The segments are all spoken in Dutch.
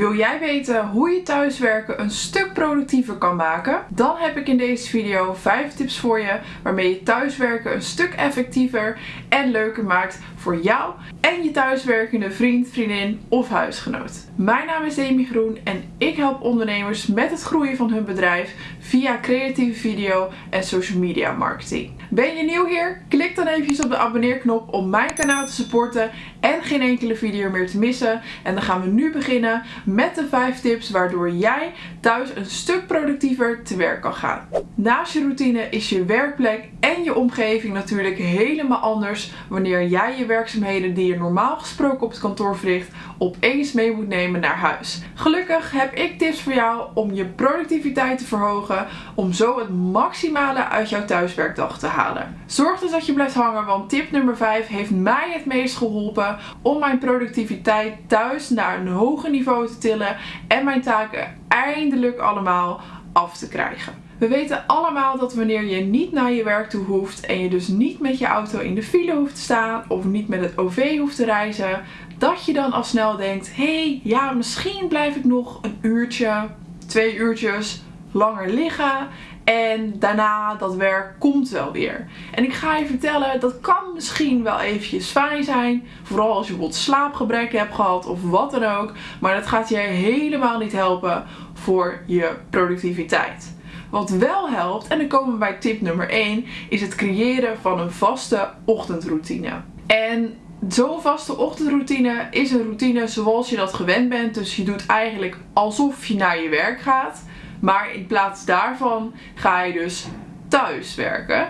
Wil jij weten hoe je thuiswerken een stuk productiever kan maken? Dan heb ik in deze video 5 tips voor je waarmee je thuiswerken een stuk effectiever en leuker maakt voor jou en je thuiswerkende vriend, vriendin of huisgenoot. Mijn naam is Demi Groen en ik help ondernemers met het groeien van hun bedrijf via creatieve video en social media marketing. Ben je nieuw hier? Klik dan even op de abonneerknop om mijn kanaal te supporten en geen enkele video meer te missen. En dan gaan we nu beginnen met de 5 tips waardoor jij thuis een stuk productiever te werk kan gaan. Naast je routine is je werkplek en je omgeving natuurlijk helemaal anders wanneer jij je werkzaamheden die je normaal gesproken op het kantoor verricht opeens mee moet nemen naar huis. Gelukkig heb ik tips voor jou om je productiviteit te verhogen om zo het maximale uit jouw thuiswerkdag te halen. Zorg dus dat je blijft hangen want tip nummer 5 heeft mij het meest geholpen om mijn productiviteit thuis naar een hoger niveau te tillen en mijn taken eindelijk allemaal af te krijgen. We weten allemaal dat wanneer je niet naar je werk toe hoeft en je dus niet met je auto in de file hoeft te staan of niet met het OV hoeft te reizen, dat je dan al snel denkt, hey, ja, misschien blijf ik nog een uurtje, twee uurtjes langer liggen en daarna dat werk komt wel weer. En ik ga je vertellen, dat kan misschien wel eventjes fijn zijn. Vooral als je bijvoorbeeld slaapgebrek hebt gehad of wat dan ook. Maar dat gaat je helemaal niet helpen voor je productiviteit. Wat wel helpt, en dan komen we bij tip nummer 1, is het creëren van een vaste ochtendroutine. En Zo'n vaste ochtendroutine is een routine zoals je dat gewend bent. Dus je doet eigenlijk alsof je naar je werk gaat. Maar in plaats daarvan ga je dus thuis werken.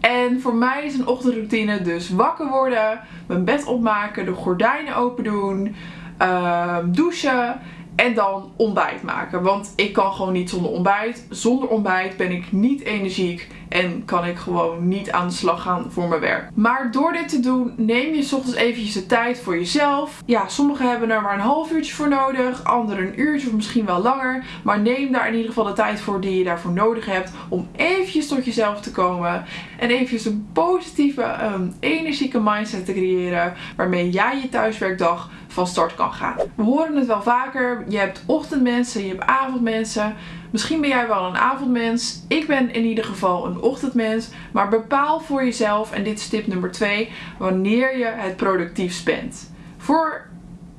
En voor mij is een ochtendroutine dus wakker worden, mijn bed opmaken, de gordijnen open doen, uh, douchen en dan ontbijt maken. Want ik kan gewoon niet zonder ontbijt. Zonder ontbijt ben ik niet energiek en kan ik gewoon niet aan de slag gaan voor mijn werk. Maar door dit te doen neem je ochtends eventjes de tijd voor jezelf. Ja, sommigen hebben er maar een half uurtje voor nodig. Anderen een uurtje of misschien wel langer. Maar neem daar in ieder geval de tijd voor die je daarvoor nodig hebt. Om eventjes tot jezelf te komen. En eventjes een positieve, um, energieke mindset te creëren. Waarmee jij je thuiswerkdag van start kan gaan. We horen het wel vaker. Je hebt ochtendmensen, je hebt avondmensen. Misschien ben jij wel een avondmens. Ik ben in ieder geval een ochtendmens. Maar bepaal voor jezelf, en dit is tip nummer 2, wanneer je het productiefst bent. Voor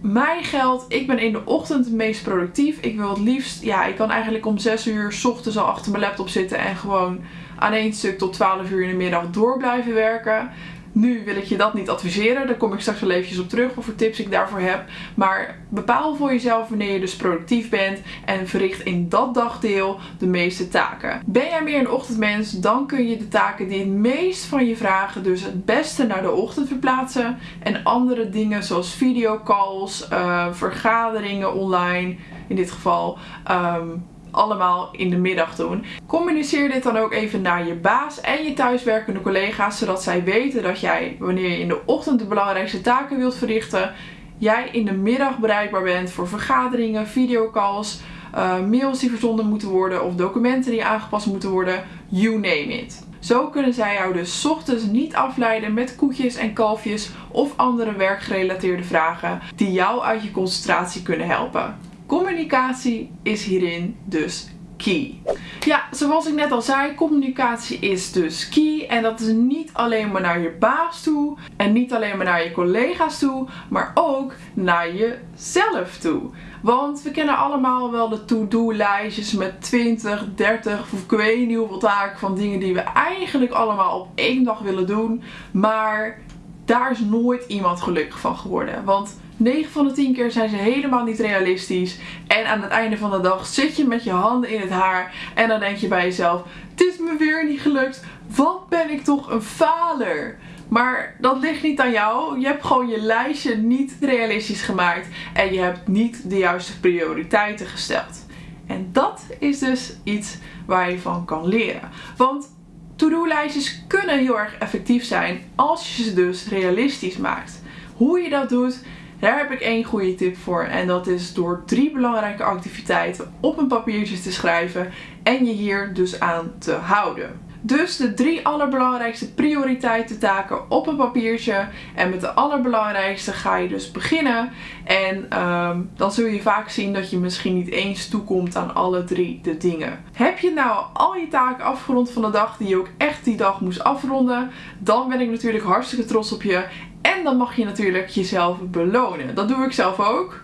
mij geldt, ik ben in de ochtend het meest productief. Ik wil het liefst, ja, ik kan eigenlijk om 6 uur s ochtends al achter mijn laptop zitten en gewoon aan één stuk tot 12 uur in de middag door blijven werken. Nu wil ik je dat niet adviseren. Daar kom ik straks wel eventjes op terug wat voor tips ik daarvoor heb. Maar bepaal voor jezelf wanneer je dus productief bent en verricht in dat dagdeel de meeste taken. Ben jij meer een ochtendmens, dan kun je de taken die het meest van je vragen dus het beste naar de ochtend verplaatsen. En andere dingen zoals videocalls, uh, vergaderingen online in dit geval... Um, allemaal in de middag doen. Communiceer dit dan ook even naar je baas en je thuiswerkende collega's, zodat zij weten dat jij, wanneer je in de ochtend de belangrijkste taken wilt verrichten, jij in de middag bereikbaar bent voor vergaderingen, videocalls, uh, mails die verzonden moeten worden of documenten die aangepast moeten worden, you name it. Zo kunnen zij jou dus ochtends niet afleiden met koetjes en kalfjes of andere werkgerelateerde vragen die jou uit je concentratie kunnen helpen. Communicatie is hierin dus key. Ja, zoals ik net al zei, communicatie is dus key. En dat is niet alleen maar naar je baas toe. En niet alleen maar naar je collega's toe. Maar ook naar jezelf toe. Want we kennen allemaal wel de to-do lijstjes met 20, 30 of ik weet niet hoeveel taken van dingen die we eigenlijk allemaal op één dag willen doen. Maar daar is nooit iemand gelukkig van geworden. Want 9 van de 10 keer zijn ze helemaal niet realistisch. En aan het einde van de dag zit je met je handen in het haar. En dan denk je bij jezelf, het is me weer niet gelukt. Wat ben ik toch een faler. Maar dat ligt niet aan jou. Je hebt gewoon je lijstje niet realistisch gemaakt. En je hebt niet de juiste prioriteiten gesteld. En dat is dus iets waar je van kan leren. Want to-do-lijstjes kunnen heel erg effectief zijn als je ze dus realistisch maakt. Hoe je dat doet, daar heb ik één goede tip voor. En dat is door drie belangrijke activiteiten op een papiertje te schrijven en je hier dus aan te houden. Dus de drie allerbelangrijkste prioriteitentaken op een papiertje. En met de allerbelangrijkste ga je dus beginnen. En ehm, dan zul je vaak zien dat je misschien niet eens toekomt aan alle drie de dingen. Heb je nou al je taken afgerond van de dag die je ook echt die dag moest afronden, dan ben ik natuurlijk hartstikke trots op je. En dan mag je natuurlijk jezelf belonen. Dat doe ik zelf ook.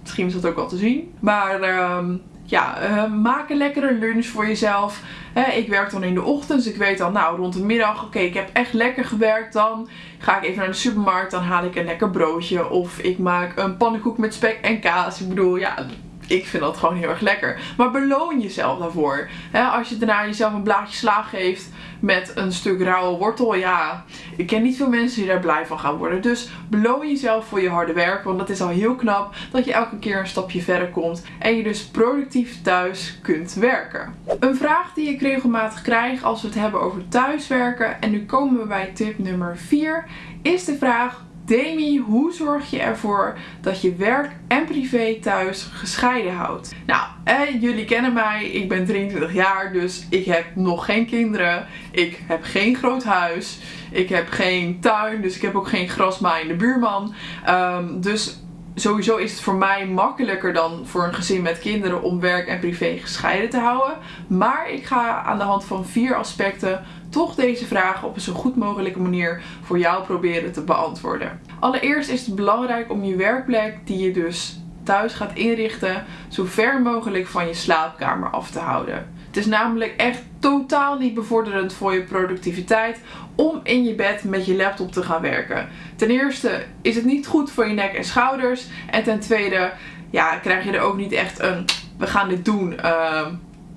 Misschien is dat ook wel te zien. Maar uh, ja, uh, maak een lekkere lunch voor jezelf. ik werk dan in de ochtend, dus ik weet dan, nou, rond de middag, oké, ik heb echt lekker gewerkt. Dan ga ik even naar de supermarkt, dan haal ik een lekker broodje. Of ik maak een pannenkoek met spek en kaas. Ik bedoel, ja, ik vind dat gewoon heel erg lekker. Maar beloon jezelf daarvoor. als je daarna jezelf een blaadje sla geeft met een stuk rauwe wortel. Ja, ik ken niet veel mensen die daar blij van gaan worden. Dus beloon jezelf voor je harde werk. Want dat is al heel knap dat je elke keer een stapje verder komt. En je dus productief thuis kunt werken. Een vraag die ik regelmatig krijg als we het hebben over thuiswerken. En nu komen we bij tip nummer 4. Is de vraag Demi, hoe zorg je ervoor dat je werk en privé thuis gescheiden houdt? Nou, eh, jullie kennen mij. Ik ben 23 jaar, dus ik heb nog geen kinderen. Ik heb geen groot huis. Ik heb geen tuin, dus ik heb ook geen grasmaaiende buurman. Um, dus sowieso is het voor mij makkelijker dan voor een gezin met kinderen om werk en privé gescheiden te houden. Maar ik ga aan de hand van vier aspecten toch deze vragen op een zo goed mogelijke manier voor jou proberen te beantwoorden. Allereerst is het belangrijk om je werkplek die je dus thuis gaat inrichten zo ver mogelijk van je slaapkamer af te houden. Het is namelijk echt totaal niet bevorderend voor je productiviteit om in je bed met je laptop te gaan werken. Ten eerste is het niet goed voor je nek en schouders. En ten tweede ja, krijg je er ook niet echt een we gaan dit doen uh,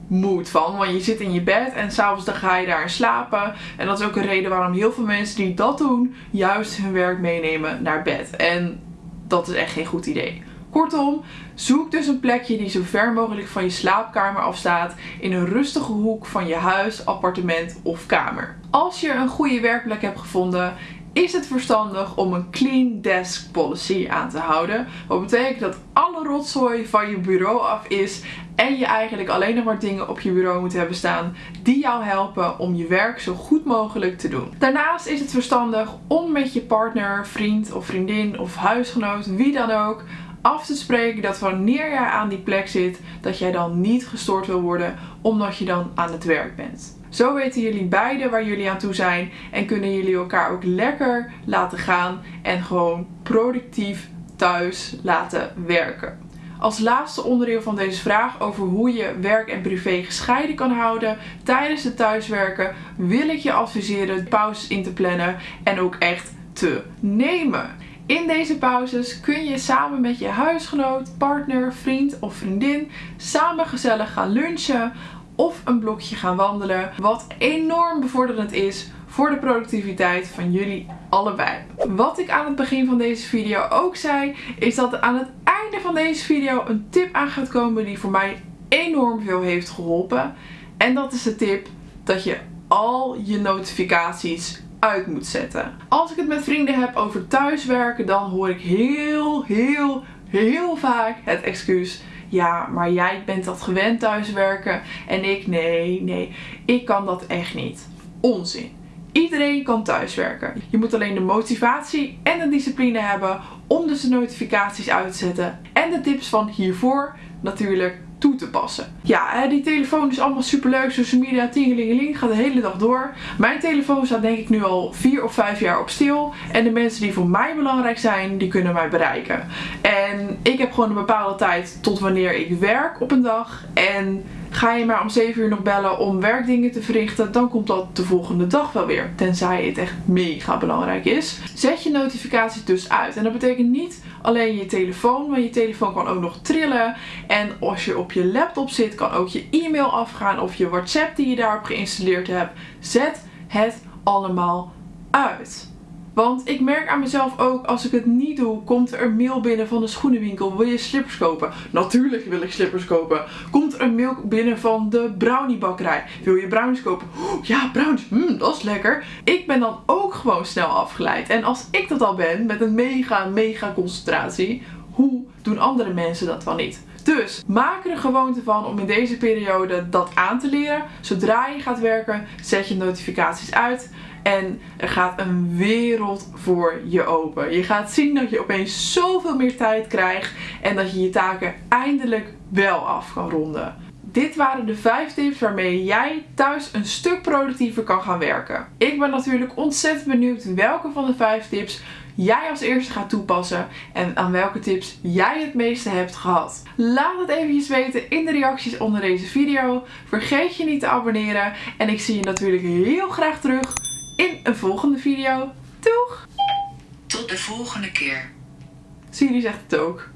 moed van. Want je zit in je bed en s'avonds ga je daar slapen. En dat is ook een reden waarom heel veel mensen die dat doen, juist hun werk meenemen naar bed. En dat is echt geen goed idee. Kortom, zoek dus een plekje die zo ver mogelijk van je slaapkamer afstaat in een rustige hoek van je huis, appartement of kamer. Als je een goede werkplek hebt gevonden, is het verstandig om een clean desk policy aan te houden. Wat betekent dat alle rotzooi van je bureau af is en je eigenlijk alleen nog maar dingen op je bureau moet hebben staan die jou helpen om je werk zo goed mogelijk te doen. Daarnaast is het verstandig om met je partner, vriend of vriendin of huisgenoot, wie dan ook, af te spreken dat wanneer jij aan die plek zit, dat jij dan niet gestoord wil worden omdat je dan aan het werk bent. Zo weten jullie beiden waar jullie aan toe zijn en kunnen jullie elkaar ook lekker laten gaan en gewoon productief thuis laten werken. Als laatste onderdeel van deze vraag over hoe je werk en privé gescheiden kan houden tijdens het thuiswerken wil ik je adviseren pauzes in te plannen en ook echt te nemen. In deze pauzes kun je samen met je huisgenoot, partner, vriend of vriendin samen gezellig gaan lunchen of een blokje gaan wandelen. Wat enorm bevorderend is voor de productiviteit van jullie allebei. Wat ik aan het begin van deze video ook zei, is dat aan het einde van deze video een tip aan gaat komen die voor mij enorm veel heeft geholpen. En dat is de tip dat je al je notificaties uit moet zetten. Als ik het met vrienden heb over thuiswerken, dan hoor ik heel, heel, heel vaak het excuus ja, maar jij bent dat gewend thuiswerken en ik nee, nee, ik kan dat echt niet. Onzin. Iedereen kan thuiswerken. Je moet alleen de motivatie en de discipline hebben om dus de notificaties uit te zetten. En de tips van hiervoor natuurlijk toe te passen. Ja, die telefoon is allemaal super leuk. Social media, tingelingeling, gaat de hele dag door. Mijn telefoon staat denk ik nu al 4 of 5 jaar op stil. En de mensen die voor mij belangrijk zijn, die kunnen mij bereiken. En ik heb gewoon een bepaalde tijd tot wanneer ik werk op een dag. En Ga je maar om 7 uur nog bellen om werkdingen te verrichten, dan komt dat de volgende dag wel weer. Tenzij het echt mega belangrijk is. Zet je notificaties dus uit. En dat betekent niet alleen je telefoon, maar je telefoon kan ook nog trillen. En als je op je laptop zit, kan ook je e-mail afgaan of je WhatsApp die je daarop geïnstalleerd hebt. Zet het allemaal uit. Want ik merk aan mezelf ook, als ik het niet doe, komt er een mail binnen van de schoenenwinkel. Wil je slippers kopen? Natuurlijk wil ik slippers kopen. Komt er een mail binnen van de browniebakkerij? Wil je brownies kopen? ja, brownies, mm, dat is lekker. Ik ben dan ook gewoon snel afgeleid. En als ik dat al ben, met een mega, mega concentratie, hoe doen andere mensen dat wel niet? Dus maak er een gewoonte van om in deze periode dat aan te leren. Zodra je gaat werken, zet je notificaties uit. En er gaat een wereld voor je open. Je gaat zien dat je opeens zoveel meer tijd krijgt en dat je je taken eindelijk wel af kan ronden. Dit waren de 5 tips waarmee jij thuis een stuk productiever kan gaan werken. Ik ben natuurlijk ontzettend benieuwd welke van de 5 tips jij als eerste gaat toepassen en aan welke tips jij het meeste hebt gehad. Laat het eventjes weten in de reacties onder deze video. Vergeet je niet te abonneren en ik zie je natuurlijk heel graag terug in een volgende video. Doeg! Tot de volgende keer. Siri zegt het ook.